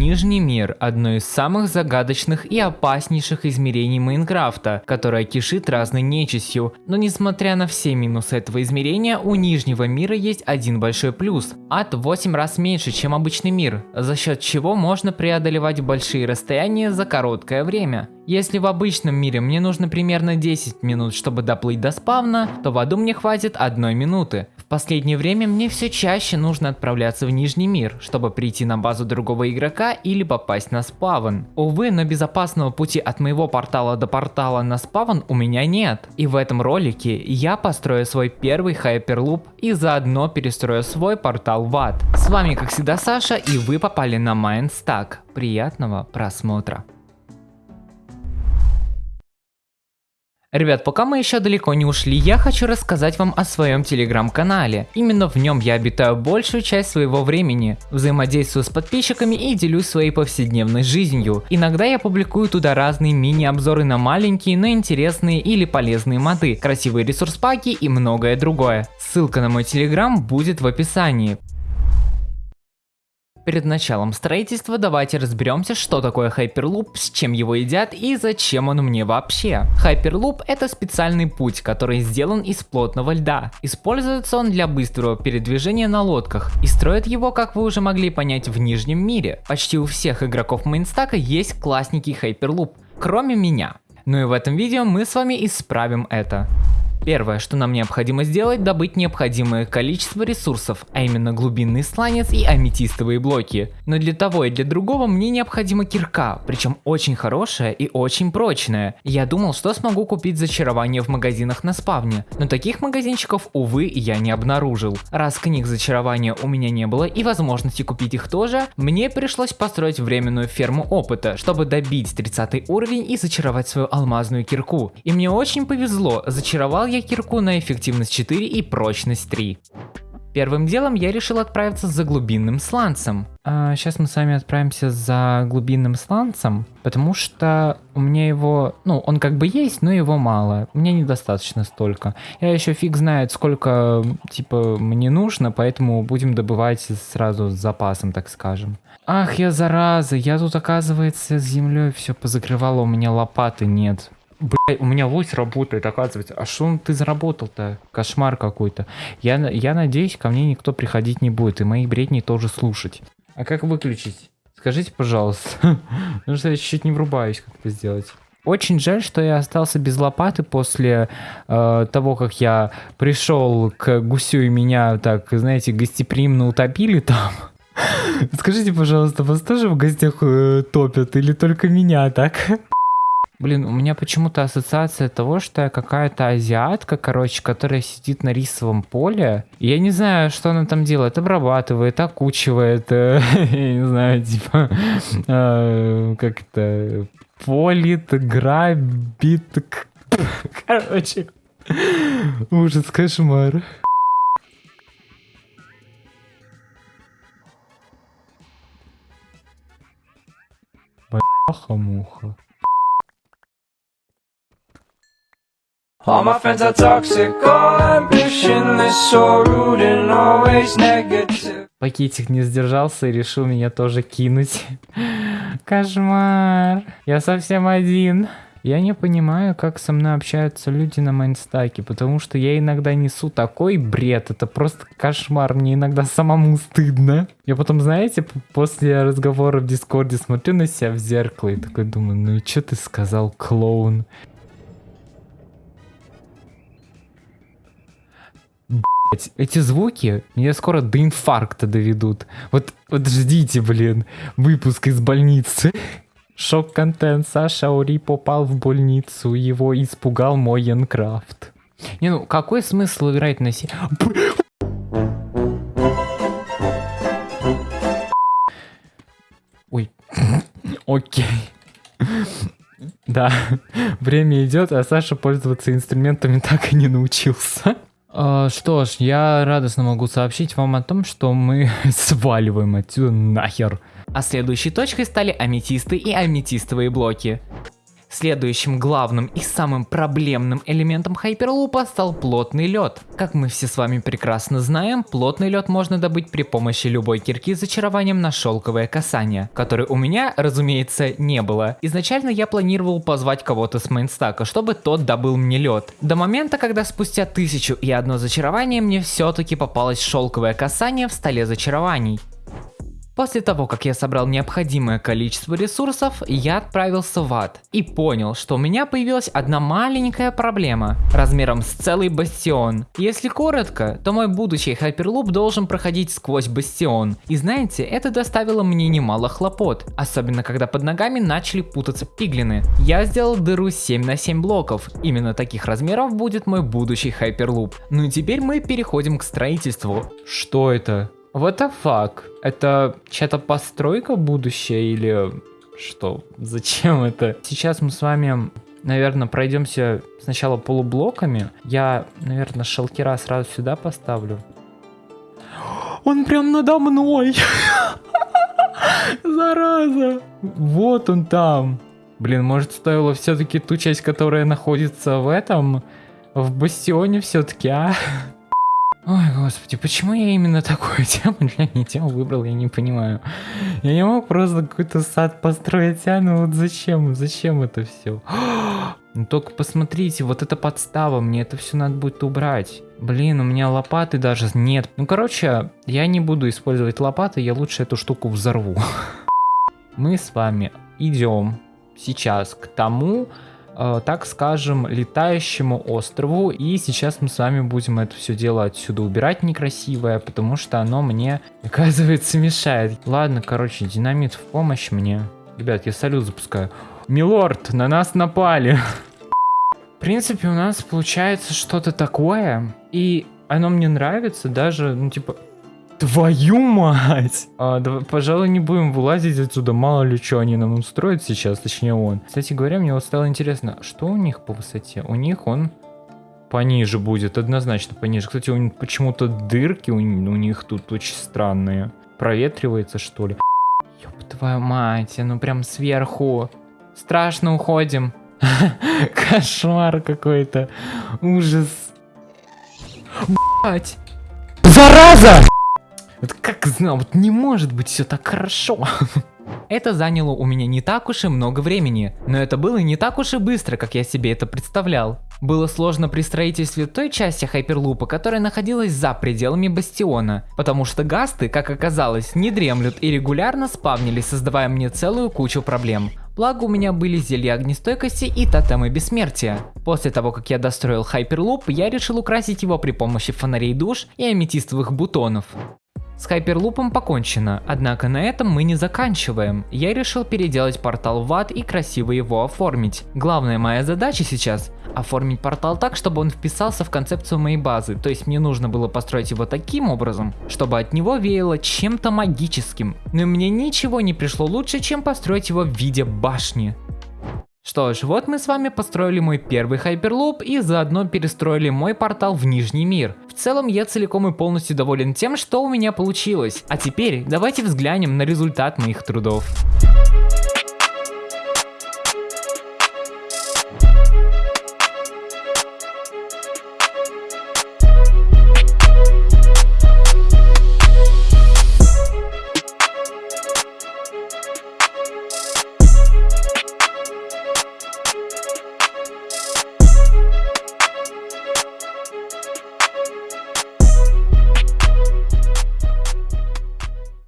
Нижний мир – одно из самых загадочных и опаснейших измерений Майнкрафта, которое кишит разной нечистью. Но несмотря на все минусы этого измерения, у Нижнего мира есть один большой плюс. Ад в 8 раз меньше, чем обычный мир, за счет чего можно преодолевать большие расстояния за короткое время. Если в обычном мире мне нужно примерно 10 минут, чтобы доплыть до спавна, то в аду мне хватит одной минуты. В последнее время мне все чаще нужно отправляться в Нижний мир, чтобы прийти на базу другого игрока или попасть на спавн. Увы, но безопасного пути от моего портала до портала на спавн у меня нет. И в этом ролике я построю свой первый хайперлуп и заодно перестрою свой портал в ад. С вами как всегда Саша и вы попали на Mindstack. Приятного просмотра. Ребят, пока мы еще далеко не ушли, я хочу рассказать вам о своем телеграм-канале. Именно в нем я обитаю большую часть своего времени, взаимодействую с подписчиками и делюсь своей повседневной жизнью. Иногда я публикую туда разные мини-обзоры на маленькие, но интересные или полезные моды, красивые ресурс-паки и многое другое. Ссылка на мой телеграм будет в описании. Перед началом строительства давайте разберемся, что такое Hyperloop, с чем его едят и зачем он мне вообще. Hyperloop это специальный путь, который сделан из плотного льда. Используется он для быстрого передвижения на лодках и строят его, как вы уже могли понять, в Нижнем мире. Почти у всех игроков мейнстака есть классненький Hyperloop, кроме меня. Ну и в этом видео мы с вами исправим это. Первое, что нам необходимо сделать, добыть необходимое количество ресурсов, а именно глубинный сланец и аметистовые блоки. Но для того и для другого мне необходима кирка, причем очень хорошая и очень прочная. Я думал, что смогу купить зачарование в магазинах на спавне, но таких магазинчиков, увы, я не обнаружил. Раз книг зачарования у меня не было и возможности купить их тоже, мне пришлось построить временную ферму опыта, чтобы добить 30 уровень и зачаровать свою алмазную кирку. И мне очень повезло, зачаровал я кирку на эффективность 4 и прочность 3. Первым делом я решил отправиться за глубинным сланцем. А, сейчас мы с вами отправимся за глубинным сланцем, потому что у меня его, ну, он как бы есть, но его мало. Мне недостаточно столько. Я еще фиг знает, сколько, типа, мне нужно, поэтому будем добывать сразу с запасом, так скажем. Ах, я зараза, я тут, оказывается, с землей все позакрывал, а у меня лопаты нет. Блять, у меня лось работает, оказывается. А что ты заработал-то? Кошмар какой-то. Я, я надеюсь, ко мне никто приходить не будет, и мои бредни тоже слушать. А как выключить? Скажите, пожалуйста. Потому что я чуть-чуть не врубаюсь, как это сделать. Очень жаль, что я остался без лопаты после э, того, как я пришел к гусю и меня так, знаете, гостеприимно утопили там. Скажите, пожалуйста, вас тоже в гостях э, топят или только меня так? Блин, у меня почему-то ассоциация того, что я какая-то азиатка, короче, которая сидит на рисовом поле. Я не знаю, что она там делает. Обрабатывает, окучивает, э, я не знаю, типа, э, как это, полит, грабит. Короче, ужас, кошмар. Бляха-муха. All my friends are toxic, all ambitionless, so rude and always negative. Пакетик не сдержался и решил меня тоже кинуть. Кошмар. Я совсем один. Я не понимаю, как со мной общаются люди на майнстаке, потому что я иногда несу такой бред, это просто кошмар, мне иногда самому стыдно. Я потом, знаете, после разговора в Дискорде смотрю на себя в зеркало и такой думаю, ну и что ты сказал, клоун? Блять, эти звуки меня скоро до инфаркта доведут. Вот, вот ждите, блин, выпуск из больницы. Шок-контент. Саша Аури попал в больницу. Его испугал мой Янкрафт. Не, ну какой смысл играть на си... Ой. Окей. Да, время идет, а Саша пользоваться инструментами так и не научился. А, что ж, я радостно могу сообщить вам о том, что мы сваливаем отсюда нахер. А следующей точкой стали аметисты и аметистовые блоки. Следующим главным и самым проблемным элементом хайперлупа стал плотный лед. Как мы все с вами прекрасно знаем, плотный лед можно добыть при помощи любой кирки с зачарованием на шелковое касание, которой у меня, разумеется, не было. Изначально я планировал позвать кого-то с мейнстака, чтобы тот добыл мне лед. До момента, когда спустя тысячу и одно зачарование мне все-таки попалось шелковое касание в столе зачарований. После того, как я собрал необходимое количество ресурсов, я отправился в ад и понял, что у меня появилась одна маленькая проблема, размером с целый бастион. Если коротко, то мой будущий хайперлуп должен проходить сквозь бастион. И знаете, это доставило мне немало хлопот, особенно когда под ногами начали путаться пиглины. Я сделал дыру 7 на 7 блоков, именно таких размеров будет мой будущий хайперлуп. Ну и теперь мы переходим к строительству. Что это? What the fuck? Это чья-то постройка будущее или что? Зачем это? Сейчас мы с вами, наверное, пройдемся сначала полублоками. Я, наверное, шалкера сразу сюда поставлю. Он прям надо мной! Зараза! Вот он там. Блин, может стоило все-таки ту часть, которая находится в этом, в бастионе все-таки, а? Ой, господи, почему я именно такую тему для тему выбрал, я не понимаю. Я не мог просто какой-то сад построить, а ну вот зачем, зачем это все? Ну только посмотрите, вот эта подстава, мне это все надо будет убрать. Блин, у меня лопаты даже нет. Ну короче, я не буду использовать лопаты, я лучше эту штуку взорву. Мы с вами идем сейчас к тому, так скажем, летающему острову. И сейчас мы с вами будем это все дело отсюда убирать некрасивое, потому что оно мне, оказывается, мешает. Ладно, короче, динамит в помощь мне. Ребят, я салют запускаю. Милорд, на нас напали. В принципе, у нас получается что-то такое. И оно мне нравится даже, ну, типа, Твою мать! А, давай, пожалуй, не будем вылазить отсюда, мало ли что они нам устроят сейчас, точнее он. Кстати говоря, мне вот стало интересно, что у них по высоте? У них он пониже будет, однозначно пониже. Кстати, у них почему-то дырки у, у них тут очень странные. Проветривается, что ли? Ёб твою мать, ну прям сверху. Страшно уходим. Кошмар какой-то. Ужас. Блять. Зараза! Вот как знал, вот не может быть все так хорошо. Это заняло у меня не так уж и много времени, но это было не так уж и быстро, как я себе это представлял. Было сложно при строительстве той части хайперлупа, которая находилась за пределами бастиона, потому что гасты, как оказалось, не дремлют и регулярно спавнились, создавая мне целую кучу проблем. Благо у меня были зелья огнестойкости и тотемы бессмертия. После того, как я достроил хайперлуп, я решил украсить его при помощи фонарей душ и аметистовых бутонов. С хайперлупом покончено, однако на этом мы не заканчиваем. Я решил переделать портал в ад и красиво его оформить. Главная моя задача сейчас оформить портал так, чтобы он вписался в концепцию моей базы, то есть мне нужно было построить его таким образом, чтобы от него веяло чем-то магическим. Но мне ничего не пришло лучше, чем построить его в виде башни. Что ж, вот мы с вами построили мой первый хайперлуп и заодно перестроили мой портал в Нижний мир. В целом я целиком и полностью доволен тем, что у меня получилось. А теперь давайте взглянем на результат моих трудов.